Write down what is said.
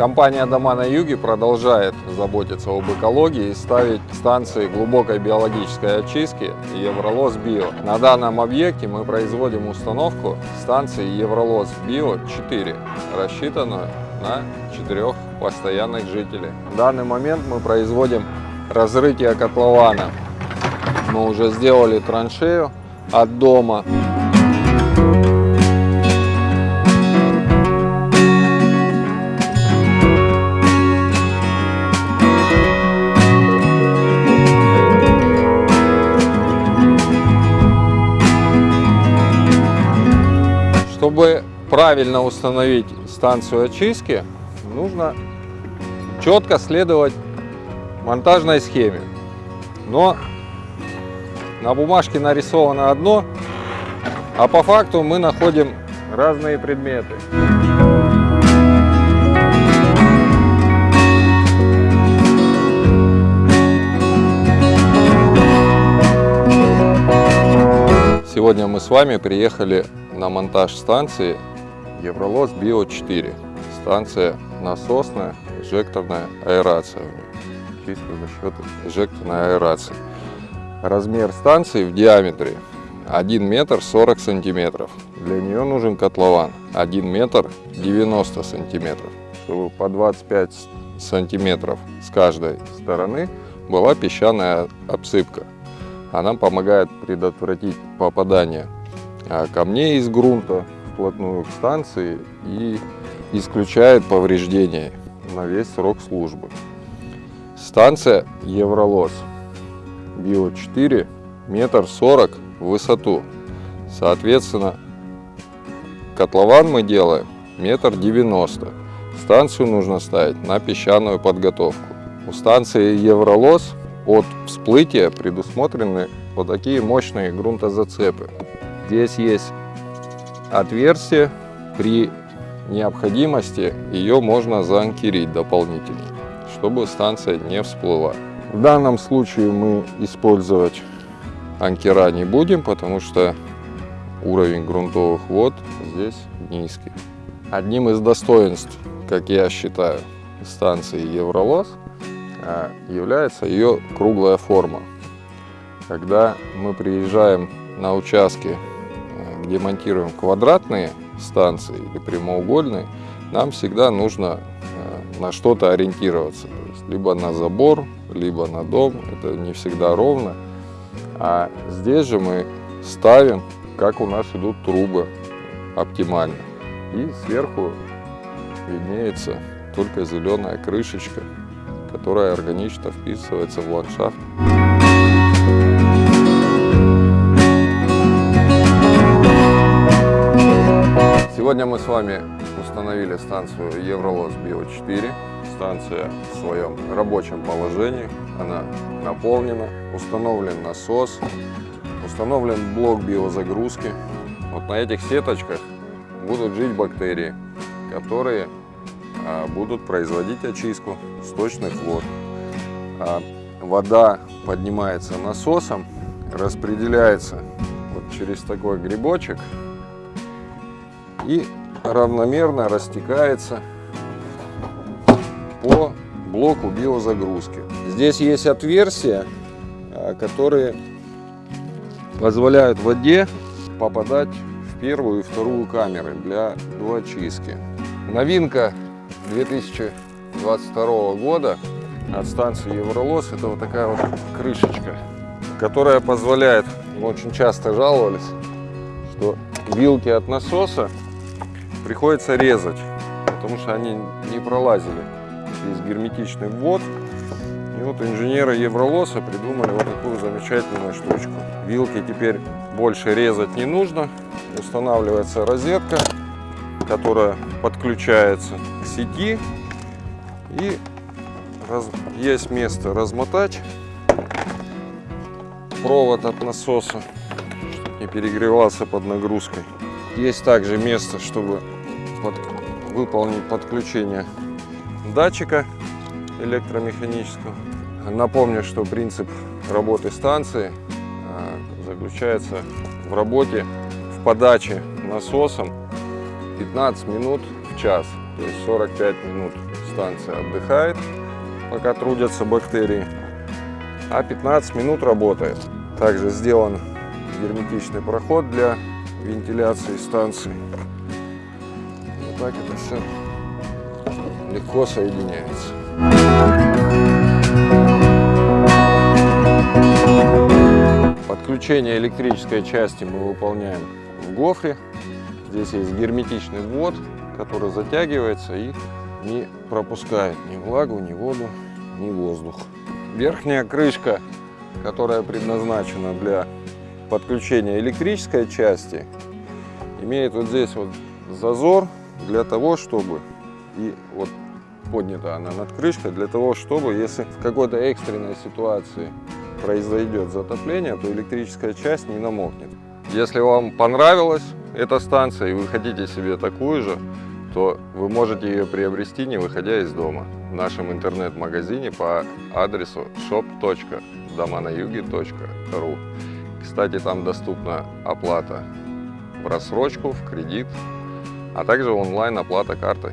Компания «Дома на юге» продолжает заботиться об экологии и ставить станции глубокой биологической очистки Евролос Био. На данном объекте мы производим установку станции Евролос Био 4, рассчитанную на четырех постоянных жителей. В данный момент мы производим разрытие котлована. Мы уже сделали траншею от дома. Чтобы правильно установить станцию очистки, нужно четко следовать монтажной схеме. Но на бумажке нарисовано одно, а по факту мы находим разные предметы. Сегодня мы с вами приехали на монтаж станции Евролос Био 4. Станция насосная, инжекторная аэрация. Чисто за счет инжекторной аэрации. Размер станции в диаметре 1 метр 40 сантиметров. Для нее нужен котлован 1 метр 90 сантиметров. Чтобы по 25 сантиметров с каждой стороны была песчаная обсыпка. Она помогает предотвратить попадание камней из грунта вплотную к станции и исключает повреждения на весь срок службы. Станция Евролос Био 4 метр сорок в высоту. Соответственно, котлован мы делаем метр девяносто. Станцию нужно ставить на песчаную подготовку. У станции Евролос от всплытия предусмотрены вот такие мощные грунтозацепы. Здесь есть отверстие, при необходимости ее можно заанкерить дополнительно, чтобы станция не всплыла. В данном случае мы использовать анкера не будем, потому что уровень грунтовых вод здесь низкий. Одним из достоинств, как я считаю, станции Евролос а, является ее круглая форма. Когда мы приезжаем на участки где монтируем квадратные станции или прямоугольные, нам всегда нужно э, на что-то ориентироваться. То есть либо на забор, либо на дом. Это не всегда ровно. А здесь же мы ставим, как у нас идут трубы оптимально. И сверху виднеется только зеленая крышечка, которая органично вписывается в ландшафт. Сегодня мы с вами установили станцию Евролос Био 4. Станция в своем рабочем положении. Она наполнена. Установлен насос. Установлен блок биозагрузки. Вот на этих сеточках будут жить бактерии, которые а, будут производить очистку сточных вод. А, вода поднимается насосом, распределяется вот через такой грибочек и равномерно растекается по блоку биозагрузки. Здесь есть отверстия, а, которые позволяют воде попадать в первую и вторую камеры для доочистки. Новинка 2022 года от станции Евролос это вот такая вот крышечка, которая позволяет, мы очень часто жаловались, что вилки от насоса приходится резать, потому что они не пролазили. Здесь герметичный ввод. И вот инженеры Евролоса придумали вот такую замечательную штучку. Вилки теперь больше резать не нужно. Устанавливается розетка, которая подключается к сети. И раз... есть место размотать провод от насоса, чтобы не перегревался под нагрузкой. Есть также место, чтобы под, выполнить подключение датчика электромеханического. Напомню, что принцип работы станции а, заключается в работе в подаче насосом 15 минут в час, то есть 45 минут станция отдыхает, пока трудятся бактерии, а 15 минут работает. Также сделан герметичный проход для вентиляции станции. Вот так это все легко соединяется. Подключение электрической части мы выполняем в гофре. Здесь есть герметичный ввод, который затягивается и не пропускает ни влагу, ни воду, ни воздух. Верхняя крышка, которая предназначена для подключения электрической части, имеет вот здесь вот зазор для того, чтобы и вот поднята она над крышкой для того, чтобы если в какой-то экстренной ситуации произойдет затопление, то электрическая часть не намокнет. Если вам понравилась эта станция и вы хотите себе такую же, то вы можете ее приобрести, не выходя из дома, в нашем интернет-магазине по адресу shop.доманаюги.ру. Кстати, там доступна оплата в рассрочку, в кредит, а также онлайн оплата картой.